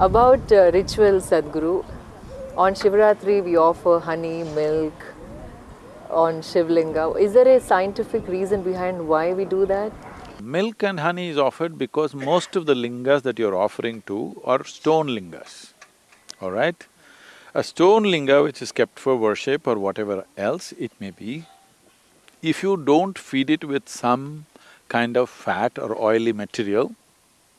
About uh, rituals, Sadhguru, on Shivratri we offer honey, milk on Shivlinga. Is there a scientific reason behind why we do that? Milk and honey is offered because most of the lingas that you're offering to are stone lingas, all right? A stone linga which is kept for worship or whatever else it may be, if you don't feed it with some kind of fat or oily material,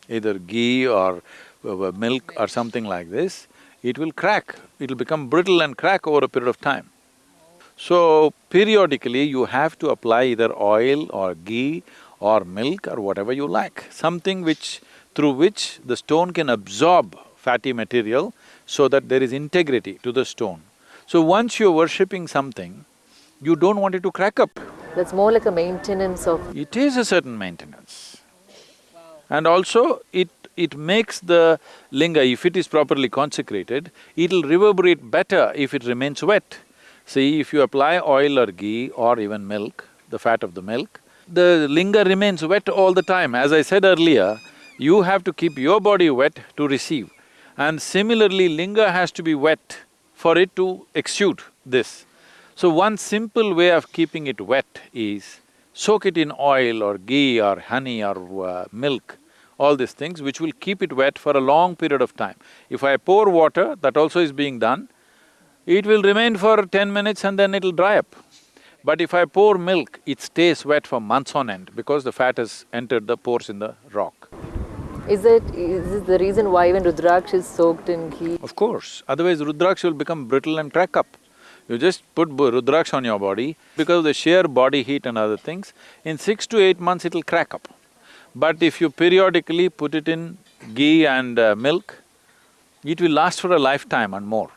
either ghee or Uh, milk or something like this, it will crack, it'll become brittle and crack over a period of time. So, periodically you have to apply either oil or ghee or milk or whatever you like, something which… through which the stone can absorb fatty material so that there is integrity to the stone. So once you're worshipping something, you don't want it to crack up. That's more like a maintenance of… It is a certain maintenance. And also, it it makes the linga, if it is properly consecrated, it'll reverberate better if it remains wet. See, if you apply oil or ghee or even milk, the fat of the milk, the linga remains wet all the time. As I said earlier, you have to keep your body wet to receive. And similarly, linga has to be wet for it to exude this. So one simple way of keeping it wet is soak it in oil or ghee or honey or uh, milk, all these things which will keep it wet for a long period of time. If I pour water, that also is being done, it will remain for ten minutes and then it'll dry up. But if I pour milk, it stays wet for months on end because the fat has entered the pores in the rock. Is it… is this the reason why even Rudraksh is soaked in ghee? Of course, otherwise Rudraksh will become brittle and crack up. You just put Rudraksh on your body, because of the sheer body heat and other things, in six to eight months it'll crack up. But if you periodically put it in ghee and uh, milk, it will last for a lifetime and more.